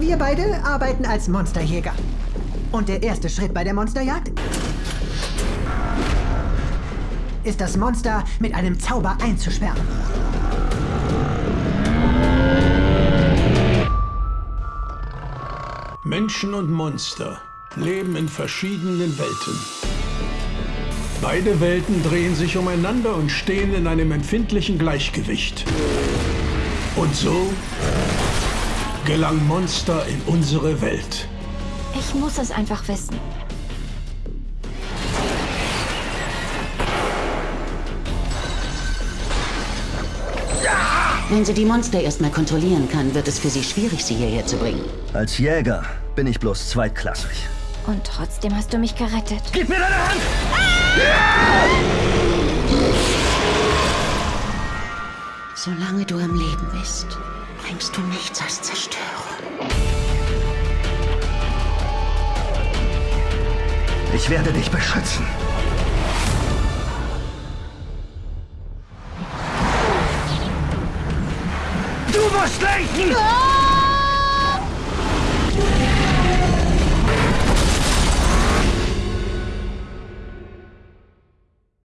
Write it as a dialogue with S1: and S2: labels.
S1: Wir beide arbeiten als Monsterjäger. Und der erste Schritt bei der Monsterjagd ist das Monster mit einem Zauber einzusperren.
S2: Menschen und Monster leben in verschiedenen Welten. Beide Welten drehen sich umeinander und stehen in einem empfindlichen Gleichgewicht. Und so gelang Monster in unsere Welt.
S3: Ich muss es einfach wissen.
S4: Wenn sie die Monster erstmal kontrollieren kann, wird es für sie schwierig, sie hierher zu bringen.
S5: Als Jäger bin ich bloß zweitklassig.
S3: Und trotzdem hast du mich gerettet.
S5: Gib mir deine Hand!
S4: Solange du am Leben bist, bringst du nichts als Zerstörung.
S5: Ich werde dich beschützen. Du musst lenken!
S3: Ah!